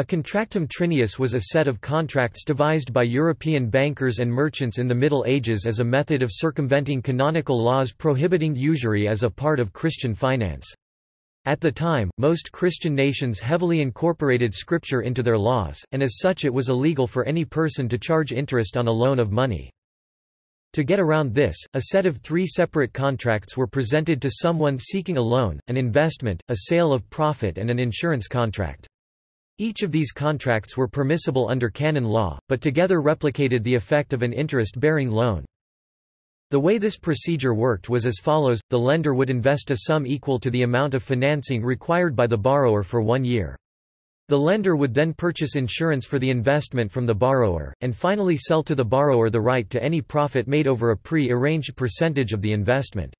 A contractum trinius was a set of contracts devised by European bankers and merchants in the Middle Ages as a method of circumventing canonical laws prohibiting usury as a part of Christian finance. At the time, most Christian nations heavily incorporated scripture into their laws, and as such it was illegal for any person to charge interest on a loan of money. To get around this, a set of three separate contracts were presented to someone seeking a loan, an investment, a sale of profit and an insurance contract. Each of these contracts were permissible under canon law, but together replicated the effect of an interest-bearing loan. The way this procedure worked was as follows, the lender would invest a sum equal to the amount of financing required by the borrower for one year. The lender would then purchase insurance for the investment from the borrower, and finally sell to the borrower the right to any profit made over a pre-arranged percentage of the investment.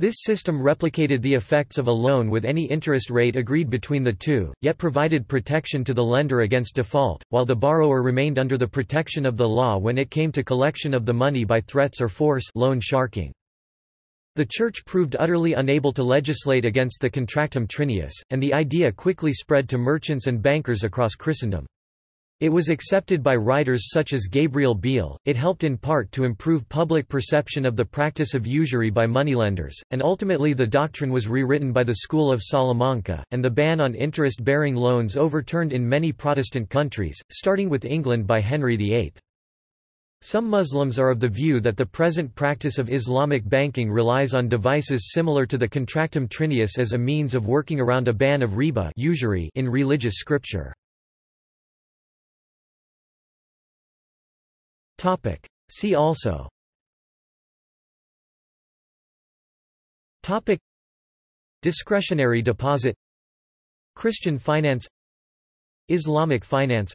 This system replicated the effects of a loan with any interest rate agreed between the two, yet provided protection to the lender against default, while the borrower remained under the protection of the law when it came to collection of the money by threats or force loan sharking. The Church proved utterly unable to legislate against the contractum trinius, and the idea quickly spread to merchants and bankers across Christendom. It was accepted by writers such as Gabriel Biel, it helped in part to improve public perception of the practice of usury by moneylenders, and ultimately the doctrine was rewritten by the School of Salamanca, and the ban on interest-bearing loans overturned in many Protestant countries, starting with England by Henry VIII. Some Muslims are of the view that the present practice of Islamic banking relies on devices similar to the contractum trinius as a means of working around a ban of riba usury in religious scripture. Topic. See also Topic. Discretionary deposit Christian finance Islamic finance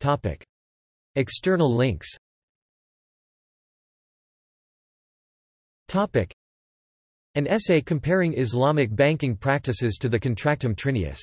Topic. External links Topic. An essay comparing Islamic banking practices to the Contractum Trinius